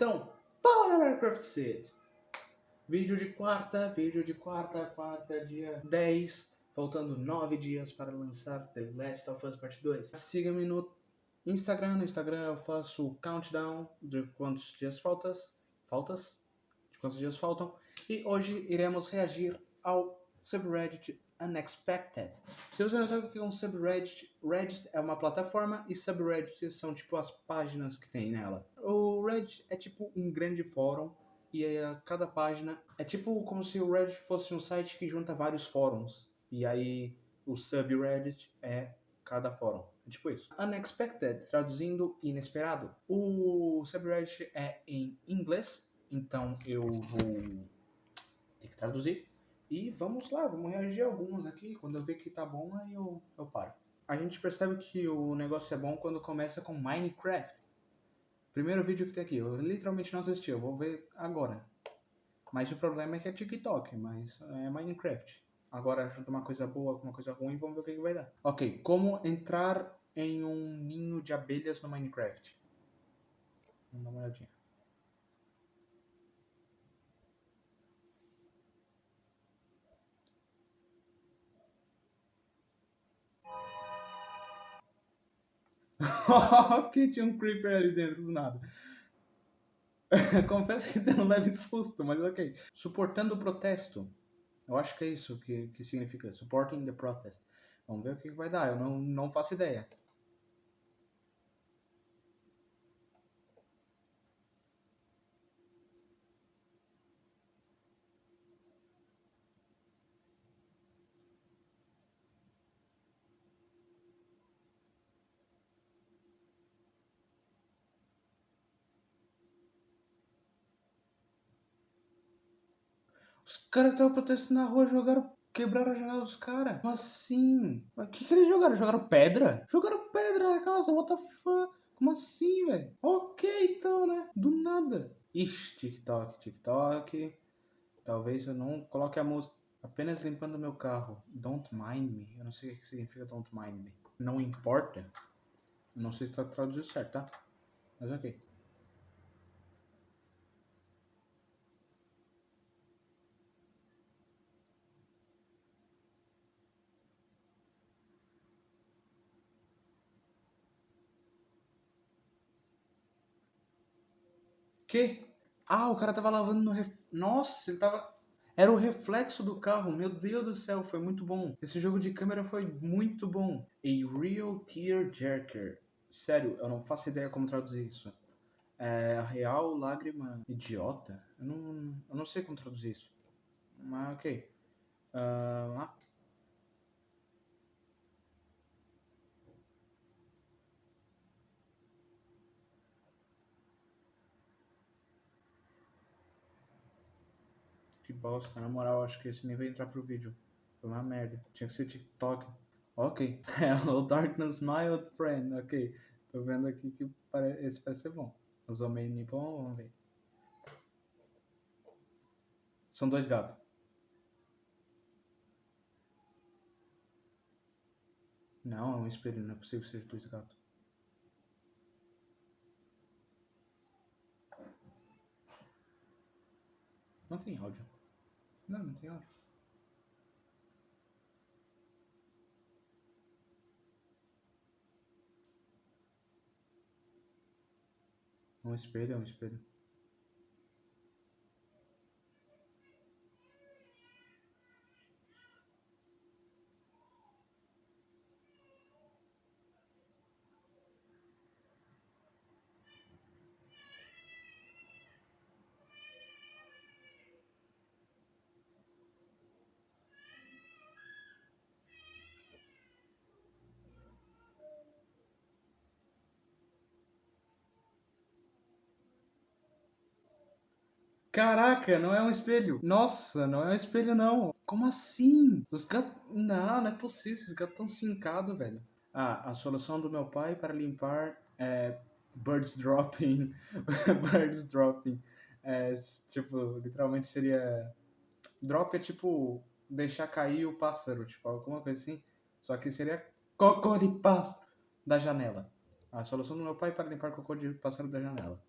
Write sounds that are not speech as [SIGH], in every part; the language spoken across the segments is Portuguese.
Então, fala Minecraft Sid! Vídeo de quarta, vídeo de quarta, quarta, dia 10, faltando 9 dias para lançar The Last of Us Part 2. Siga-me no Instagram, no Instagram eu faço o countdown de quantos dias faltas, faltas, de quantos dias faltam, e hoje iremos reagir ao subreddit Unexpected. Se você não sabe o que é um subreddit, Reddit é uma plataforma e subreddits são tipo as páginas que tem nela. O Reddit é tipo um grande fórum e aí, cada página é tipo como se o Reddit fosse um site que junta vários fóruns. E aí o subreddit é cada fórum. É tipo isso. Unexpected, traduzindo inesperado. O subreddit é em inglês, então eu vou ter que traduzir. E vamos lá, vamos reagir a alguns aqui. Quando eu ver que tá bom, aí eu, eu paro. A gente percebe que o negócio é bom quando começa com Minecraft. Primeiro vídeo que tem aqui, eu literalmente não assisti, eu vou ver agora. Mas o problema é que é TikTok, mas é Minecraft. Agora junto uma coisa boa com uma coisa ruim, vamos ver o que, que vai dar. Ok, como entrar em um ninho de abelhas no Minecraft. Vamos dar uma olhadinha. [LAUGHS] que tinha um creeper ali dentro do nada. [LAUGHS] Confesso que deu um leve susto, mas ok. Suportando o protesto. Eu acho que é isso que, que significa. Supporting the protest. Vamos ver o que vai dar. Eu não, não faço ideia. Os caras que estavam protestando na rua jogaram. Quebraram a janela dos caras. Como assim? O que, que eles jogaram? Jogaram pedra? Jogaram pedra na casa, what the fuck? Como assim, velho? Ok, então, né? Do nada. Ixi, TikTok, TikTok. Talvez eu não coloque a música. Apenas limpando meu carro. Don't mind me. Eu não sei o que significa don't mind me. Não importa. Eu não sei se está traduzido certo, tá? Mas ok. Que? Ah, o cara tava lavando no ref... Nossa, ele tava... Era o reflexo do carro, meu Deus do céu, foi muito bom. Esse jogo de câmera foi muito bom. A Real Tear Jerker. Sério, eu não faço ideia como traduzir isso. É a real lágrima idiota? Eu não, eu não sei como traduzir isso. Mas ok. Uh, Que bosta, na moral, acho que esse nem vai entrar pro vídeo. Foi uma merda. Tinha que ser TikTok. Ok. [LAUGHS] Hello, Darkness, my old friend. Ok. Tô vendo aqui que pare... esse parece ser bom. Os homens bom, vamos ver. São dois gatos. Não, é um espelho, não é possível ser dois gatos. Não tem áudio. Não, não tem áudio. Um espelho, é um espelho. Caraca, não é um espelho. Nossa, não é um espelho, não. Como assim? Os gatos... Não, não é possível. Esses gatos estão cincados, velho. Ah, a solução do meu pai para limpar é birds dropping. [LAUGHS] birds dropping. É, tipo, literalmente seria... Drop é tipo deixar cair o pássaro, tipo, alguma coisa assim. Só que seria cocô de pássaro da janela. A solução do meu pai para limpar cocô de pássaro da janela.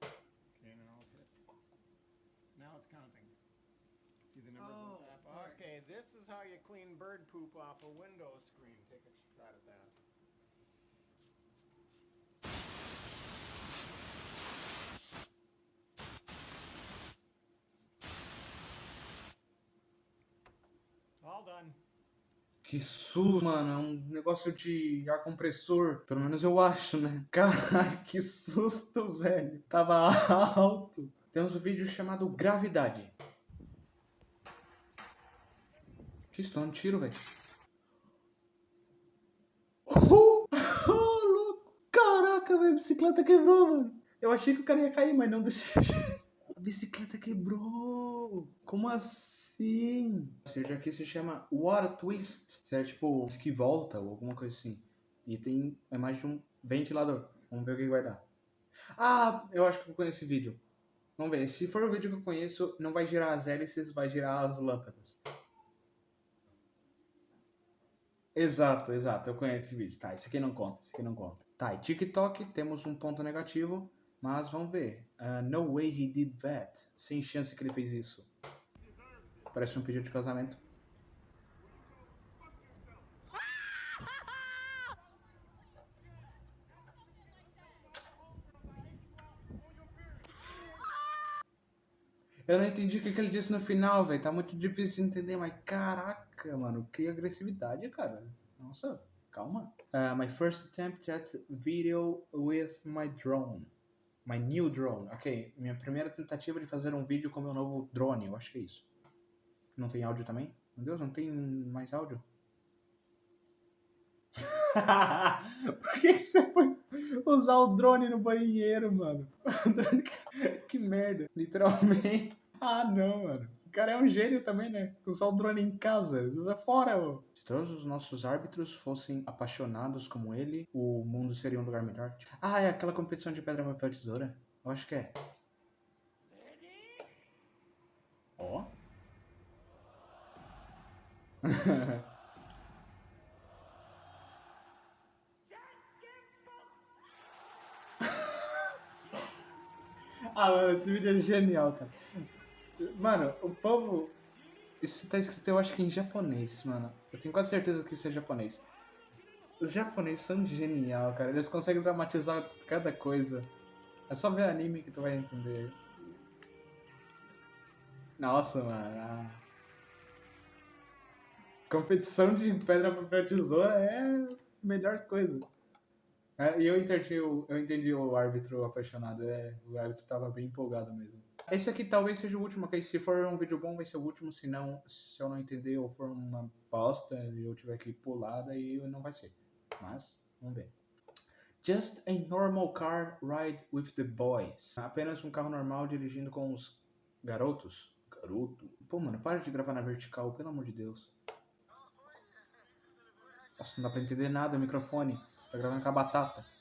This is how you clean bird poop off a Windows screen. Take a shot at that. All done. Que susto, mano. É um negócio de ar compressor. Pelo menos eu acho, né? [LAUGHS] Caralho, que susto, velho. Tava alto. Temos um vídeo chamado Gravidade. Que isso? Tô dando tiro, velho. Oh, oh, [LAUGHS] louco. Caraca, velho. A bicicleta quebrou, mano. Eu achei que o cara ia cair, mas não desse [LAUGHS] jeito. A bicicleta quebrou. Como assim? Esse vídeo aqui se chama Water Twist. Seria tipo que volta ou alguma coisa assim. E tem a imagem de um ventilador. Vamos ver o que vai dar. Ah, eu acho que eu conheço esse vídeo. Vamos ver. Se for o vídeo que eu conheço, não vai girar as hélices, vai girar as lâmpadas. Exato, exato. Eu conheço esse vídeo. Tá, esse aqui não conta, esse aqui não conta. Tá, e TikTok temos um ponto negativo, mas vamos ver. Ah, no way he did that. Sem chance que ele fez isso. Parece um pedido de casamento. Eu não entendi o que, que ele disse no final, velho. Tá muito difícil de entender, mas caraca, mano, que agressividade, cara. Nossa, calma. Uh, my first attempt at video with my drone. My new drone. Ok, minha primeira tentativa de fazer um vídeo com meu novo drone, eu acho que é isso. Não tem áudio também? Meu Deus, não tem mais áudio? [LAUGHS] Por que, você foi usar o drone no banheiro, mano? [LAUGHS] Que merda, literalmente. Ah, não, mano. O cara é um gênio também, né? Usar o drone em casa, usa fora, ô. Se todos os nossos árbitros fossem apaixonados como ele, o mundo seria um lugar melhor. Ah, é aquela competição de pedra, papel, tesoura? Eu acho que é. Ó. [LAUGHS] Ah, mano, esse vídeo é genial, cara. Mano, o povo. Isso tá escrito, eu acho que em japonês, mano. Eu tenho quase certeza que isso é japonês. Os japoneses são genial, cara. Eles conseguem dramatizar cada coisa. É só ver anime que tu vai entender. Nossa, mano. ah. Competição de pedra, papel, tesoura é a melhor coisa. É, e eu entendi, eu entendi o árbitro apaixonado. É, o árbitro tava bem empolgado mesmo. Esse aqui talvez seja o último, ok? Se for um vídeo bom, vai ser o último. Se não, se eu não entender ou for uma bosta e eu tiver que pular, daí não vai ser. Mas, vamos ver. Just a normal car ride with the boys. Apenas um carro normal dirigindo com os garotos. Garoto. Pô, mano, para de gravar na vertical, pelo amor de Deus. Nossa, não dá pra entender nada o microfone. Tá gravando com a batata.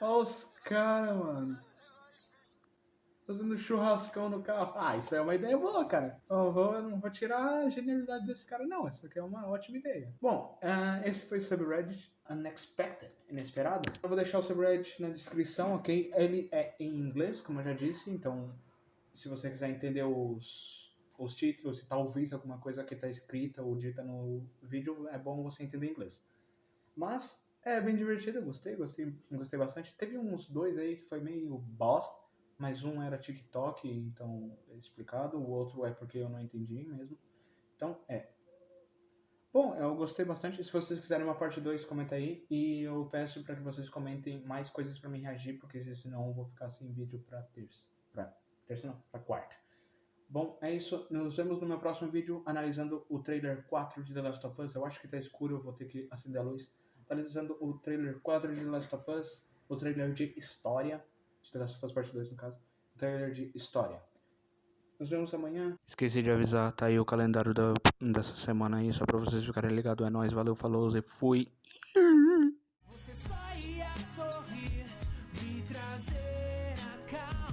Olha os caras, mano. Fazendo churrascão no carro. Ah, isso é uma ideia boa, cara. Eu, vou, eu não vou tirar a genialidade desse cara, não. Isso aqui é uma ótima ideia. Bom, ah, esse foi o subreddit Unexpected, inesperado. Eu vou deixar o subreddit na descrição, ok? Ele é em inglês, como eu já disse, então se você quiser entender os, os títulos e talvez alguma coisa que está escrita ou dita no vídeo, é bom você entender inglês. Mas é bem divertido, gostei, gostei, gostei bastante. Teve uns dois aí que foi meio bosta, mas um era TikTok, então é explicado, o outro é porque eu não entendi mesmo. Então, é. Bom, eu gostei bastante. Se vocês quiserem uma parte 2, comenta aí. E eu peço para que vocês comentem mais coisas para mim reagir, porque senão eu vou ficar sem vídeo para terça. Pra terça não, pra quarta. Bom, é isso. Nos vemos no meu próximo vídeo analisando o trailer 4 de The Last of Us. Eu acho que tá escuro, eu vou ter que acender a luz. Analisando o trailer 4 de The Last of Us, o trailer de história, de The Last of Us Parte 2 no caso, o trailer de história. Nos vemos amanhã. Esqueci de avisar, tá aí o calendário da, dessa semana aí, só pra vocês ficarem ligados. É nóis, valeu, falou e fui. Você só ia sorrir, me trazer a calma